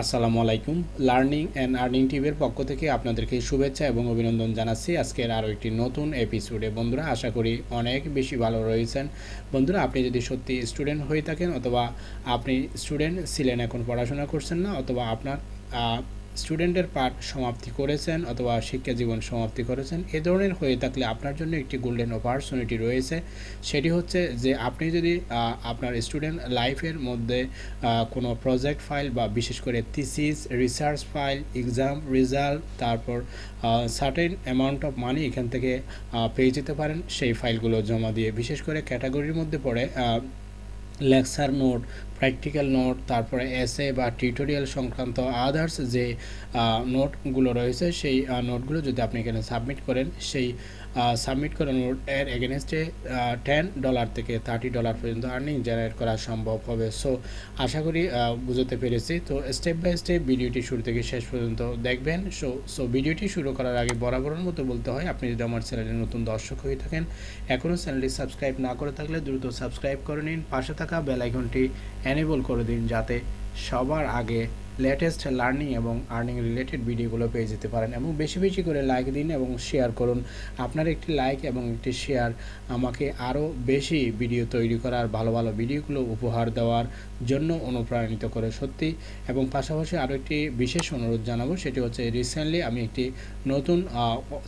আসসালামু আলাইকুম। Learning and earning টিভির পক্ষ থেকে আপনাদেরকে শুভেচ্ছা এবং অভিনন্দন জানাচ্ছি। আজকের আরও একটি নতুন এপিসোডে বন্ধুরা, আশা করি অনেক বেশি ভালো রয়েছেন। বন্ধুরা, আপনি যদি সত্যি স্টুডেন্ট হয়ে থাকেন অথবা আপনি স্টুডেন্ট ছিলেন, এখন পড়াশোনা করছেন না, অথবা আপনার স্টুডেন্টের পাঠ সমাপ্তি করেছেন অথবা শিক্ষা জীবন সমাপ্তি করেছেন, এ ধরনের হয়ে থাকলে আপনার জন্য একটি গোল্ডেন অপরচুনিটি রয়েছে। সেটি হচ্ছে যে আপনি যদি আপনার স্টুডেন্ট লাইফের মধ্যে কোনো প্রজেক্ট ফাইল বা বিশেষ করে thesis research file exam result তারপর সার্টেন অ্যামাউন্ট অফ মানি এখান থেকে পেয়ে যেতে পারেন, সেই ফাইলগুলো জমা দিয়ে। বিশেষ করে ক্যাটাগরির মধ্যে পড়ে লেকচার নোট প্র্যাকটিক্যাল নোট তারপরে এসে বা টিউটোরিয়াল সংক্রান্ত আদার্স যে নোটগুলো রয়েছে, সেই নোটগুলো যদি আপনি এখানে সাবমিট করেন, সেই সাবমিট করা নোট এর এগেনস্টে টেন ডলার থেকে থার্টি ডলার পর্যন্ত আর্নিং জেনারেট করা সম্ভব হবে। সো আশা করি বুঝতে পেরেছি। তো স্টেপ বাই স্টেপ ভিডিওটি শুরু থেকে শেষ পর্যন্ত দেখবেন। সো সো ভিডিওটি শুরু করার আগে বরাবরের মতো বলতে হয়, আপনি যদি আমার চ্যানেলে নতুন দর্শক হয়ে থাকেন এখনও চ্যানেলটি সাবস্ক্রাইব না করে থাকলে দ্রুত সাবস্ক্রাইব করে নিন। পাশে থাকা বেল এনেবল করে দিন যাতে সবার আগে লেটেস্ট লার্নিং এবং আর্নিং রিলেটেড ভিডিওগুলো পেয়ে যেতে পারেন এবং বেশি বেশি করে লাইক দিন এবং শেয়ার করুন। আপনার একটি লাইক এবং একটি শেয়ার আমাকে আরও বেশি ভিডিও তৈরি করার, ভালো ভালো ভিডিওগুলো উপহার দেওয়ার জন্য অনুপ্রাণিত করে সত্যি। এবং পাশাপাশি আরও একটি বিশেষ অনুরোধ জানাব, সেটি হচ্ছে রিসেন্টলি আমি একটি নতুন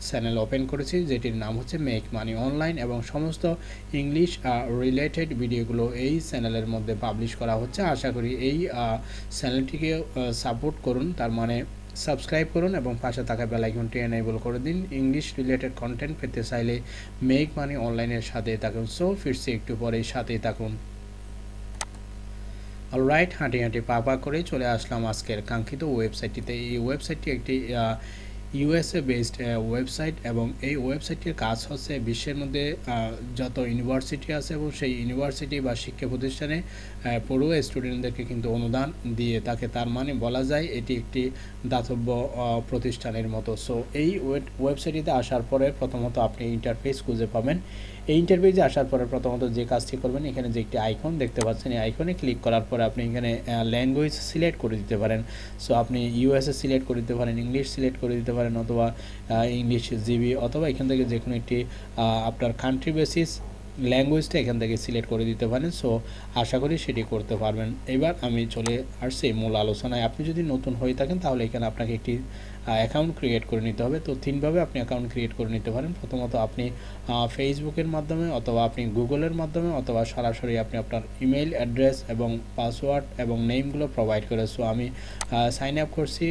চ্যানেল ওপেন করেছি, যেটির নাম হচ্ছে মেক মানি অনলাইন এবং সমস্ত ইংলিশ রিলেটেড ভিডিওগুলো এই চ্যানেলের মধ্যে পাবলিশ করা হচ্ছে। আশা করি এই চ্যানেলটিকে সাপোর্ট করুন। তার মানে সাবস্ক্রাইব করুন এবং পাশে থাকা বেলাইকনটি এনেবল করে দিন। ইংলিশ রিলেটেড কন্টেন্ট পেতে চাইলে মেক মানি অনলাইনের সাথে থাকুন। সো ফিরছি একটু পরে সাথেই থাকুন। অলরাইট হাঁটি হাঁটি পা পা করে চলে আসলাম আজকের কাঙ্ক্ষিত ওয়েবসাইটটিতে এই ওয়েবসাইটটি একটি ইউএসএ বেসড ওয়েবসাইট এবং এই ওয়েবসাইটের কাজ হচ্ছে বিশ্বের মধ্যে যত ইউনিভার্সিটি আছে এবং সেই ইউনিভার্সিটি বা শিক্ষা প্রতিষ্ঠানে পড়ুয়া স্টুডেন্টদেরকে কিন্তু অনুদান দিয়ে তাকে তার মানে বলা যায় এটি একটি দাতব্য প্রতিষ্ঠানের মতো। সো এই ওয়েবসাইটটিতে আসার পরে প্রথমত আপনি ইন্টারফেস খুঁজে পাবেন। এই ইন্টারভিউজে আসার পরে প্রথমত যে কাজটি করবেন, এখানে যে একটি আইকন দেখতে পাচ্ছেন, এই আইকনে ক্লিক করার পরে আপনি এখানে ল্যাঙ্গুয়েজ সিলেক্ট করে দিতে পারেন। সো আপনি ইউএসএ সিলেক্ট করে দিতে পারেন ইংলিশ সিলেক্ট করে দিতে পারেন, অথবা ইংলিশ জিবি অথবা এখান থেকে যে কোনো একটি আপনার কান্ট্রি বেসিস ল্যাঙ্গুয়েজটা এখান থেকে সিলেক্ট করে দিতে পারেন। সো আশা করি সেটি করতে পারবেন। এবার আমি চলে আসছি মূল আলোচনায়। আপনি যদি নতুন হয়ে থাকেন, তাহলে এখানে আপনাকে একটি অ্যাকাউন্ট ক্রিয়েট করে নিতে হবে। তো তিনভাবে আপনি অ্যাকাউন্ট ক্রিয়েট করে নিতে পারেন। প্রথমত আপনি ফেসবুকের মাধ্যমে অথবা আপনি গুগলের মাধ্যমে অথবা সরাসরি আপনি আপনার ইমেল অ্যাড্রেস এবং পাসওয়ার্ড এবং নেমগুলো প্রোভাইড করে। সো আমি সাইন আপ করছি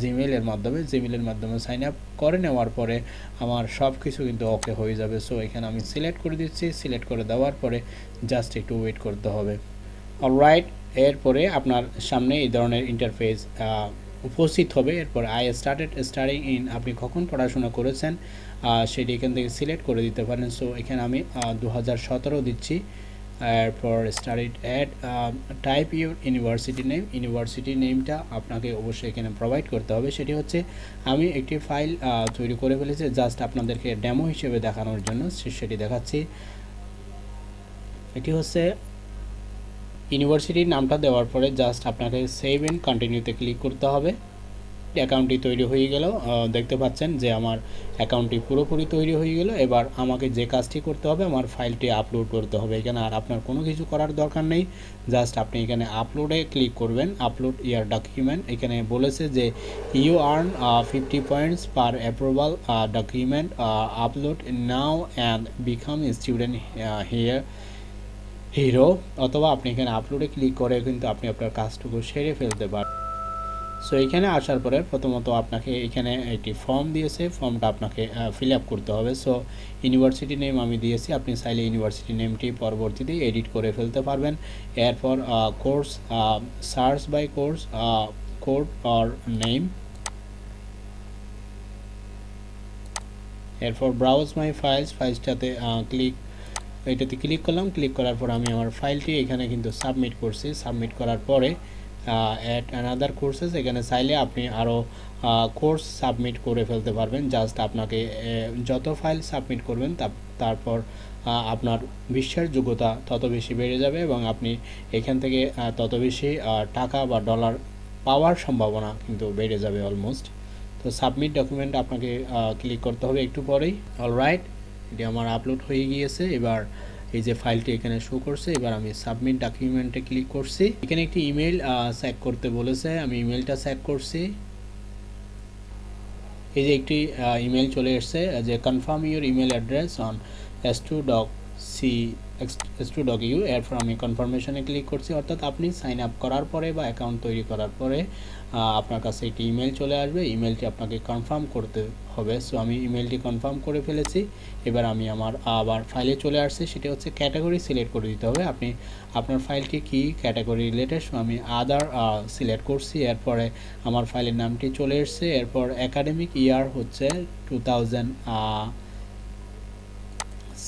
জিমেলের মাধ্যমে। জিমেলের মাধ্যমে সাইন আপ করে নেওয়ার পরে আমার সব কিছু কিন্তু ওকে হয়ে যাবে। সো এখানে আমি সিলেক্ট করে দিচ্ছি। সিলেক্ট করে দেওয়ার পরে জাস্ট একটু ওয়েট করতে হবে। অলরাইট এরপরে আপনার সামনে এই ধরনের ইন্টারফেস উপস্থিত হবে। এরপর আই স্টার্টেড স্টাডিং ইন আপনি কখন পড়াশোনা করেছেন? সেটি এখান থেকে সিলেক্ট করে দিতে পারেন। সো এখানে আমি দু হাজার সতেরো দিচ্ছি। এরপর studied at type your university name university নেমটা আপনাকে অবশ্যই এখানে প্রোভাইড করতে হবে। সেটি হচ্ছে, আমি একটি ফাইল তৈরি করে ফেলেছি। জাস্ট আপনাদেরকে ডেমো হিসেবে দেখানোর জন্য সেটি দেখাচ্ছি। এটি হচ্ছে ইউনিভার্সিটির নামটা দেওয়ার পরে জাস্ট আপনাকে সেভ এন্ড কন্টিনিউতে ক্লিক করতে হবে। অ্যাকাউন্টটি তৈরি হয়ে গেল। দেখতে পাচ্ছেন যে আমার অ্যাকাউন্টটি পুরোপুরি তৈরি হয়ে গেল। এবার আমাকে যে কাজটি করতে হবে, আমার ফাইলটি আপলোড করতে হবে। এখানে আর আপনার কোনো কিছু করার দরকার নেই। জাস্ট আপনি এখানে আপলোডে ক্লিক করবেন। আপলোড ইয়ার ডকুমেন্ট এখানে বলেছে যে you earn fifty points per approval document upload now and become student here hero অথবা আপনি এখানে আপলোডে ক্লিক করে কিন্তু আপনি আপনার কাজটুকু সেরে ফেলতে পারেন সো এখানে আসার পরে প্রথমত আপনাকে এখানে একটি ফর্ম দিয়েছে। ফর্মটা আপনাকে ফিল আপ করতে হবে। সো ইউনিভার্সিটি নেম আমি দিয়েছি। আপনি চাইলে ইউনিভার্সিটি নেমটি পরবর্তীতে এডিট করে ফেলতে পারবেন। এরপর course search by course code or name এরপর ব্রাউজ মাই ফাইলস ফাইলসটাতে ক্লিক এটাতে ক্লিক করলাম ক্লিক করার পর আমি আমার ফাইলটি এখানে কিন্তু সাবমিট করছি। সাবমিট করার পরে অ্যাট অ্যানাদার কোর্সেস এখানে চাইলে আপনি আরও কোর্স সাবমিট করে ফেলতে পারবেন। জাস্ট আপনাকে যত ফাইল সাবমিট করবেন তারপর আপনার বিশ্বের যোগ্যতা তত বেশি বেড়ে যাবে এবং আপনি এখান থেকে তত বেশি টাকা বা ডলার পাওয়ার সম্ভাবনা কিন্তু বেড়ে যাবে অলমোস্ট তো সাবমিট ডকুমেন্ট আপনাকে ক্লিক করতে হবে একটু পরেই। অলরাইট এটি আমার আপলোড হয়ে গিয়েছে। এবার এই যে ফাইলটি এখানে শো করছে, এবার আমি সাবমিট ডকুমেন্টে ক্লিক করছি। এখানে একটি ইমেল সেট করতে বলেছে। আমি ইমেলটা সেট করছি। এই যে একটি ইমেল চলে এসছে, যে confirm your email address on S to doc C Studocu এরপর আমি কনফার্মেশনে ক্লিক করছি। অর্থাৎ আপনি সাইন আপ করার পরে বা অ্যাকাউন্ট তৈরি করার পরে আপনার কাছে একটি ইমেল চলে আসবে। ইমেলটি আপনাকে কনফার্ম করতে হবে। সো আমি ইমেলটি কনফার্ম করে ফেলেছি। এবার আমি আমার আবার ফাইলে চলে আসছি। সেটা হচ্ছে ক্যাটাগরি সিলেক্ট করে দিতে হবে। আপনি আপনার ফাইলটি কি ক্যাটাগরি রিলেটেড সো আমি আদার সিলেক্ট করছি। এরপরে আমার ফাইলের নামটি চলে এসছে। এরপর একাডেমিক ইয়ার হচ্ছে টু থাউজেন্ড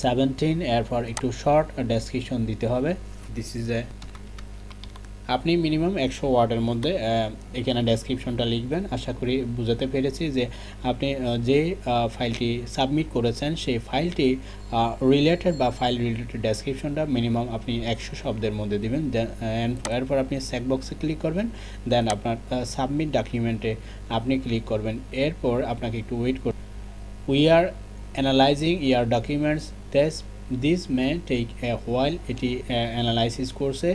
সেভেন্টিন এরপর একটু শর্ট ডেসক্রিপশন দিতে হবে। দিস ইজ এ আপনি মিনিমাম একশো ওয়ার্ডের মধ্যে এখানে ডেসক্রিপশনটা লিখবেন। আশা করি বুঝাতে পেরেছি যে আপনি যে ফাইলটি সাবমিট করেছেন, সেই ফাইলটি রিলেটেড বা ফাইল রিলেটেড ডেসক্রিপশনটা মিনিমাম আপনি একশো শব্দের মধ্যে দিবেন। এরপর আপনি বক্সে ক্লিক করবেন। দেন আপনার সাবমিট ডকুমেন্টে আপনি ক্লিক করবেন। এরপর আপনাকে একটু ওয়েট কর we are analysing your documents this this may take a while এটি অ্যানালাইসিস করছে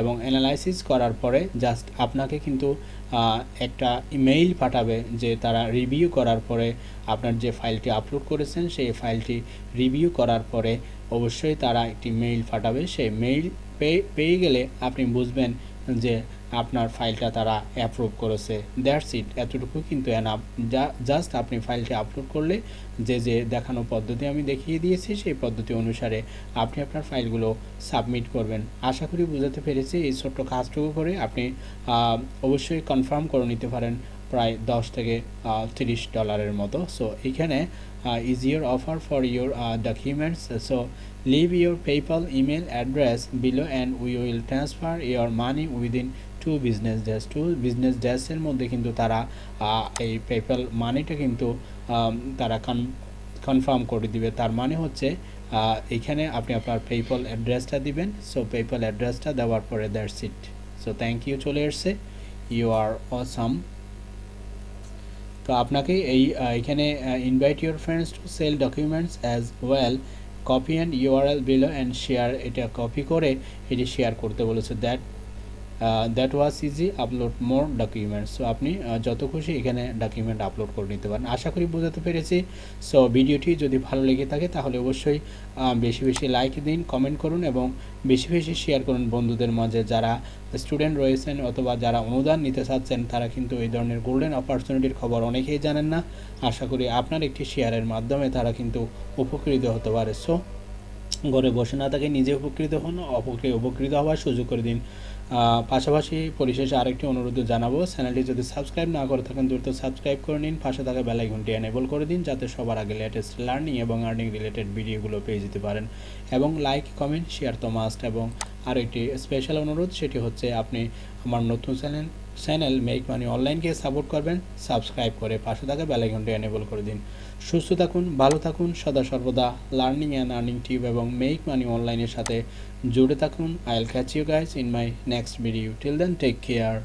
এবং অ্যানালাইসিস করার পরে জাস্ট আপনাকে কিন্তু একটা ইমেইল পাঠাবে যে তারা রিভিউ করার পরে আপনার যে ফাইলটি আপলোড করেছেন, সেই ফাইলটি রিভিউ করার পরে অবশ্যই তারা একটি মেইল পাঠাবে। সেই মেইল পেয়ে গেলে আপনি বুঝবেন যে আপনার ফাইলটা তারা অ্যাপ্রুভ করেছে। দ্যাটস ইট এতটুকু কিন্তু যা জাস্ট আপনি ফাইলটি আপলোড করলে যে যে দেখানো পদ্ধতি আমি দেখিয়ে দিয়েছি, সেই পদ্ধতি অনুসারে আপনি আপনার ফাইলগুলো সাবমিট করবেন। আশা করি বুঝাতে পেরেছি। এই ছোট্ট কাজটুকু করে আপনি অবশ্যই কনফার্ম করে নিতে পারেন প্রায় দশ থেকে তিরিশ ডলারের মতো। সো এখানে is offer for your documents so leave your PayPal email address below and we will transfer your money within two business days two business ড্যাশের মধ্যে কিন্তু তারা এই পেপ্যাল মানিটা কিন্তু তারা কনফার্ম করে দিবে। তার মানে হচ্ছে এখানে আপনি আপনার পেপ্যাল অ্যাড্রেসটা দিবেন। সো পেপ্যাল অ্যাড্রেসটা দেওয়ার পরে that's it so thank you চলে এসছে। ইউ আর অসাম তো আপনাকে এই এখানে invite your friends to sell documents as well copy and URL below and share এটা কপি করে, এটি শেয়ার করতে বলেছে। That that was easy upload more documents so আপনি যত খুশি এখানে ডকুমেন্ট আপলোড করে নিতে পারেন। আশা করি বোঝাতে পেরেছি। সো ভিডিওটি যদি ভালো লেগে থাকে, তাহলে অবশ্যই বেশি বেশি লাইক দিন কমেন্ট করুন এবং বেশি বেশি শেয়ার করুন বন্ধুদের মাঝে। যারা স্টুডেন্ট রয়েছেন অথবা যারা অনুদান নিতে চাচ্ছেন, তারা কিন্তু এই ধরনের গোল্ডেন অপরচুনিটির খবর অনেকেই জানেন না। আশা করি আপনার একটি শেয়ারের মাধ্যমে তারা কিন্তু উপকৃত হতে পারে। সো ঘরে বসে না থাকে, নিজে উপকৃত হন অপরকে উপকৃত হওয়ার সুযোগ করে দিন। পাশাপাশি পরিশেষে আরেকটি অনুরোধ জানাব, চ্যানেলটি যদি সাবস্ক্রাইব না করে থাকেন, দ্রুত সাবস্ক্রাইব করে নিন, পাশে থাকা বেলাইকনটি এনেবল করে দিন, যাতে সবার আগে লেটেস্ট লার্নিং এবং আর্নিং রিলেটেড ভিডিওগুলো পেয়ে যেতে পারেন। এবং লাইক কমেন্ট শেয়ার তো মাস্ট এবং আরেকটি স্পেশাল অনুরোধ, সেটি হচ্ছে আপনি আমার নতুন চ্যানেল চ্যানেল মেক মানি অনলাইনকে সাপোর্ট করবেন সাবস্ক্রাইব করে পাশে থাকা বেলাইকনটি এনেবল করে দিন। সুস্থ থাকুন, ভালো থাকুন, সদা সর্বদা লার্নিং অ্যান্ড আর্নিং টিউব এবং মেক মানি অনলাইনের সাথে জুড়ে থাকুন। I'll catch you guys in my next video till then take care